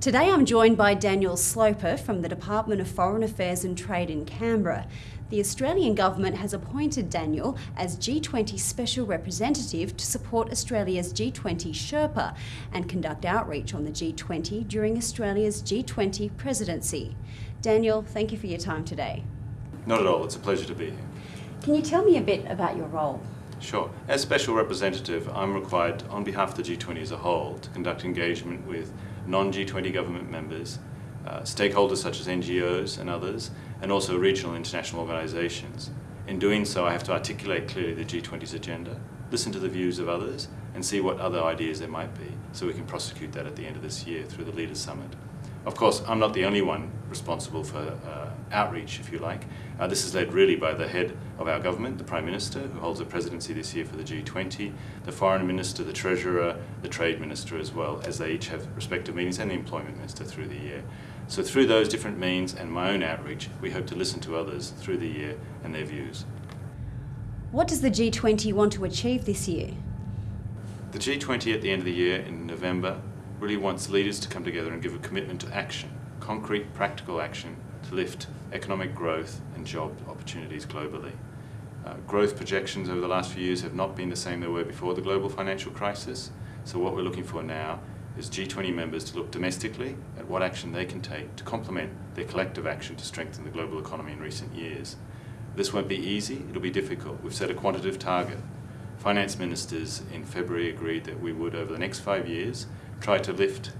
Today I'm joined by Daniel Sloper from the Department of Foreign Affairs and Trade in Canberra. The Australian Government has appointed Daniel as G20 Special Representative to support Australia's G20 Sherpa and conduct outreach on the G20 during Australia's G20 presidency. Daniel, thank you for your time today. Not at all, it's a pleasure to be here. Can you tell me a bit about your role? Sure. As Special Representative, I'm required, on behalf of the G20 as a whole, to conduct engagement with non-G20 government members, uh, stakeholders such as NGOs and others, and also regional international organisations. In doing so, I have to articulate clearly the G20's agenda, listen to the views of others, and see what other ideas there might be, so we can prosecute that at the end of this year through the Leaders' Summit. Of course, I'm not the only one responsible for uh, outreach, if you like. Uh, this is led really by the head of our government, the Prime Minister, who holds the presidency this year for the G20, the Foreign Minister, the Treasurer, the Trade Minister as well, as they each have respective meetings, and the Employment Minister through the year. So through those different means and my own outreach, we hope to listen to others through the year and their views. What does the G20 want to achieve this year? The G20 at the end of the year in November really wants leaders to come together and give a commitment to action, concrete, practical action to lift economic growth and job opportunities globally. Uh, growth projections over the last few years have not been the same they were before the global financial crisis. So what we're looking for now is G20 members to look domestically at what action they can take to complement their collective action to strengthen the global economy in recent years. This won't be easy, it'll be difficult. We've set a quantitative target. Finance ministers in February agreed that we would, over the next five years, try to lift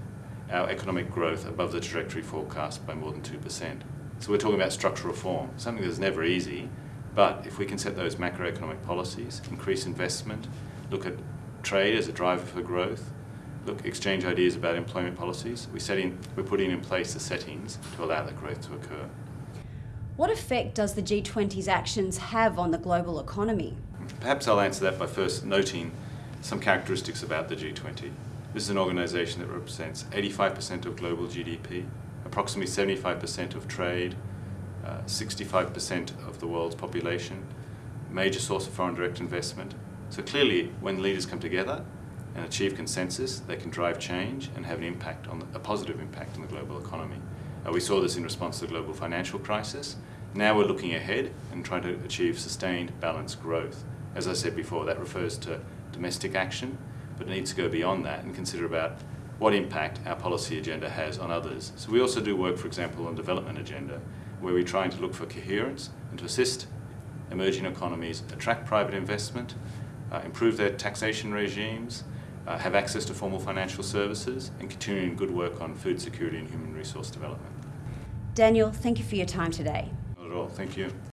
our economic growth above the trajectory forecast by more than 2%. So we're talking about structural reform, something that's never easy, but if we can set those macroeconomic policies, increase investment, look at trade as a driver for growth, look, exchange ideas about employment policies, we set in, we're putting in place the settings to allow that growth to occur. What effect does the G20's actions have on the global economy? Perhaps I'll answer that by first noting some characteristics about the G20. This is an organisation that represents 85% of global GDP, approximately 75% of trade, 65% uh, of the world's population, major source of foreign direct investment. So clearly, when leaders come together and achieve consensus, they can drive change and have an impact on the, a positive impact on the global economy. Uh, we saw this in response to the global financial crisis. Now we're looking ahead and trying to achieve sustained balanced growth. As I said before, that refers to domestic action, but it needs to go beyond that and consider about what impact our policy agenda has on others. So we also do work, for example, on development agenda, where we're trying to look for coherence and to assist emerging economies attract private investment, uh, improve their taxation regimes, uh, have access to formal financial services, and continuing good work on food security and human resource development. Daniel, thank you for your time today. Not at all. Thank you.